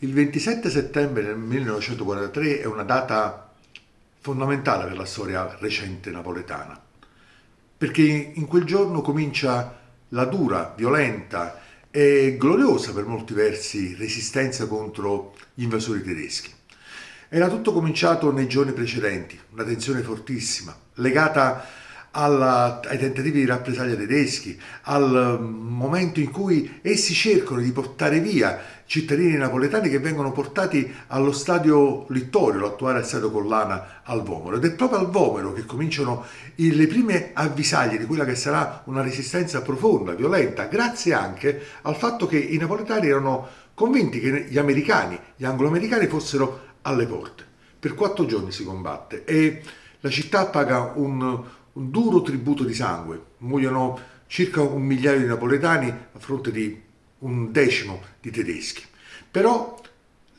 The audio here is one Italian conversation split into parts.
Il 27 settembre del 1943 è una data fondamentale per la storia recente napoletana, perché in quel giorno comincia la dura, violenta e gloriosa per molti versi resistenza contro gli invasori tedeschi. Era tutto cominciato nei giorni precedenti, una tensione fortissima, legata alla, ai tentativi di rappresaglia tedeschi, al momento in cui essi cercano di portare via cittadini napoletani che vengono portati allo stadio Littorio, l'attuale stadio Collana al Vomero. Ed è proprio al Vomero che cominciano le prime avvisaglie di quella che sarà una resistenza profonda, violenta, grazie anche al fatto che i napoletani erano convinti che gli americani, gli anglo-americani fossero alle porte. Per quattro giorni si combatte e la città paga un, un duro tributo di sangue, muoiono circa un migliaio di napoletani a fronte di un decimo di tedeschi. Però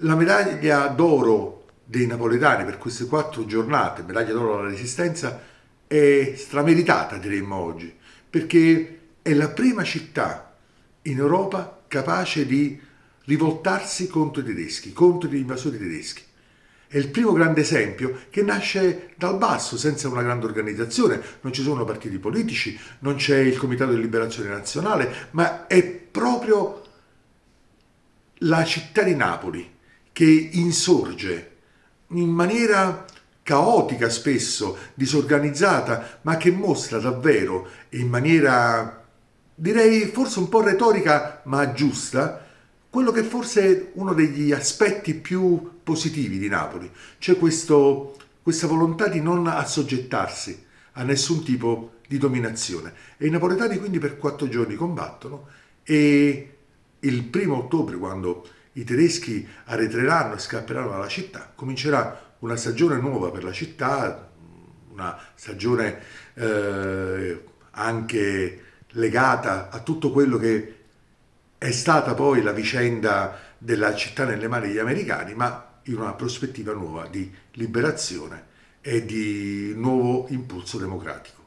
la medaglia d'oro dei napoletani per queste quattro giornate, medaglia d'oro alla resistenza, è strameritata diremmo oggi, perché è la prima città in Europa capace di rivoltarsi contro i tedeschi, contro gli invasori tedeschi. È il primo grande esempio che nasce dal basso, senza una grande organizzazione, non ci sono partiti politici, non c'è il Comitato di Liberazione Nazionale, ma è proprio la città di Napoli che insorge in maniera caotica spesso, disorganizzata, ma che mostra davvero in maniera, direi forse un po' retorica, ma giusta, quello che forse è uno degli aspetti più positivi di Napoli, cioè questo, questa volontà di non assoggettarsi a nessun tipo di dominazione. E i napoletani quindi per quattro giorni combattono e il primo ottobre, quando i tedeschi arretreranno e scapperanno dalla città, comincerà una stagione nuova per la città, una stagione eh, anche legata a tutto quello che è stata poi la vicenda della città nelle mani degli americani, ma in una prospettiva nuova di liberazione e di nuovo impulso democratico.